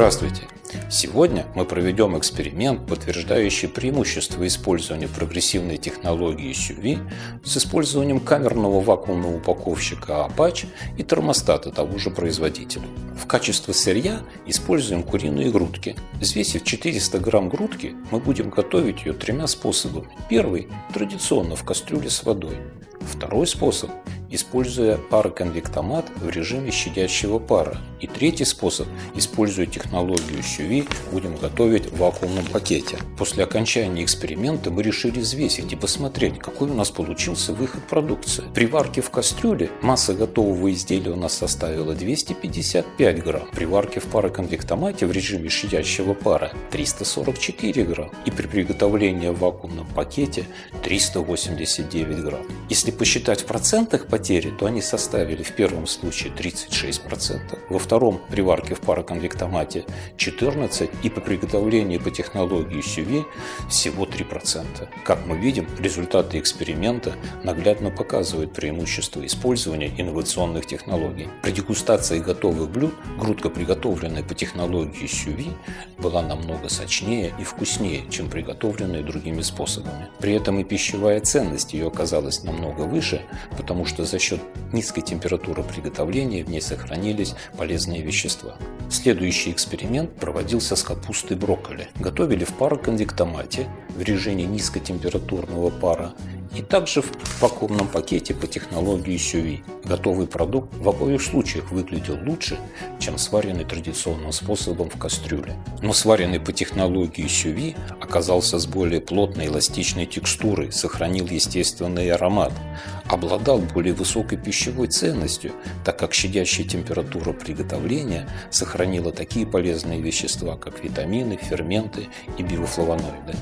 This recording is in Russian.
Здравствуйте! Сегодня мы проведем эксперимент, подтверждающий преимущество использования прогрессивной технологии SUV с использованием камерного вакуумного упаковщика Apache и термостата того же производителя. В качестве сырья используем куриные грудки. Взвесив 400 грамм грудки, мы будем готовить ее тремя способами. Первый – традиционно в кастрюле с водой. Второй способ используя пароконвектомат в режиме щадящего пара. И третий способ, используя технологию SUV, будем готовить в вакуумном пакете. После окончания эксперимента мы решили взвесить и посмотреть, какой у нас получился выход продукции. При варке в кастрюле масса готового изделия у нас составила 255 грамм. При варке в пароконвектомате в режиме щадящего пара 344 грамм. И при приготовлении в вакуумном пакете 389 грамм. Если посчитать в процентах по потери, то они составили в первом случае 36%, во втором при варке в пароконвектомате 14% и по приготовлению по технологии SUV всего 3%. Как мы видим, результаты эксперимента наглядно показывают преимущество использования инновационных технологий. При дегустации готовых блюд грудка, приготовленная по технологии SUV, была намного сочнее и вкуснее, чем приготовленная другими способами. При этом и пищевая ценность ее оказалась намного выше, потому что за счет низкой температуры приготовления в ней сохранились полезные вещества. Следующий эксперимент проводился с капустой брокколи. Готовили в пароконвектомате в режиме низкотемпературного пара и также в вакуумном пакете по технологии SUV. Готовый продукт в обоих случаях выглядел лучше, чем сваренный традиционным способом в кастрюле. Но сваренный по технологии SUV оказался с более плотной эластичной текстурой, сохранил естественный аромат, обладал более высокой пищевой ценностью, так как щадящая температура приготовления сохранила такие полезные вещества, как витамины, ферменты и биофлавоноиды.